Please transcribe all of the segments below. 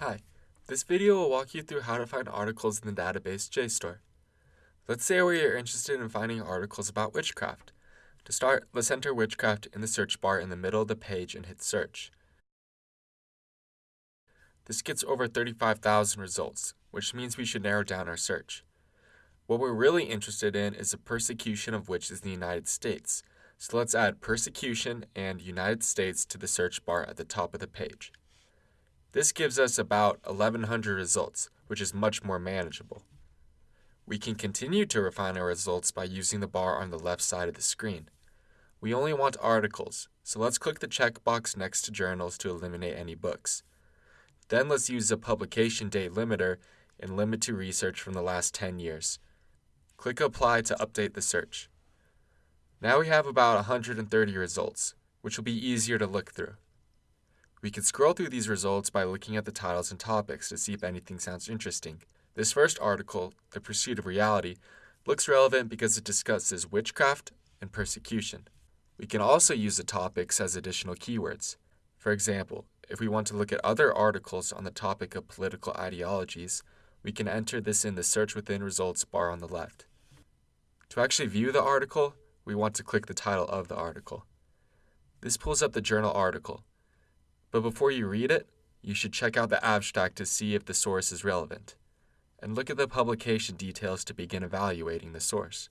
Hi, this video will walk you through how to find articles in the database JSTOR. Let's say we are interested in finding articles about witchcraft. To start, let's enter witchcraft in the search bar in the middle of the page and hit search. This gets over 35,000 results, which means we should narrow down our search. What we're really interested in is the persecution of witches in the United States, so let's add persecution and United States to the search bar at the top of the page. This gives us about 1100 results, which is much more manageable. We can continue to refine our results by using the bar on the left side of the screen. We only want articles, so let's click the checkbox next to journals to eliminate any books. Then let's use the publication date limiter and limit to research from the last 10 years. Click Apply to update the search. Now we have about 130 results, which will be easier to look through. We can scroll through these results by looking at the titles and topics to see if anything sounds interesting. This first article, The Pursuit of Reality, looks relevant because it discusses witchcraft and persecution. We can also use the topics as additional keywords. For example, if we want to look at other articles on the topic of political ideologies, we can enter this in the Search Within Results bar on the left. To actually view the article, we want to click the title of the article. This pulls up the journal article, but before you read it, you should check out the abstract to see if the source is relevant, and look at the publication details to begin evaluating the source.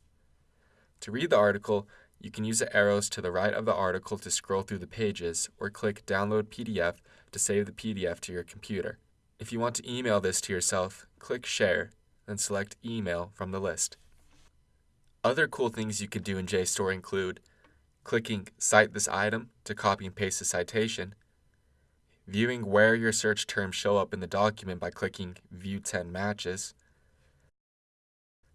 To read the article, you can use the arrows to the right of the article to scroll through the pages or click Download PDF to save the PDF to your computer. If you want to email this to yourself, click Share, then select Email from the list. Other cool things you can do in JSTOR include clicking Cite this item to copy and paste the citation, viewing where your search terms show up in the document by clicking View 10 Matches,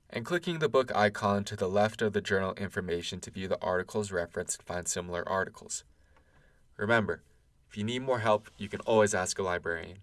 and clicking the book icon to the left of the journal information to view the articles referenced and find similar articles. Remember, if you need more help, you can always ask a librarian.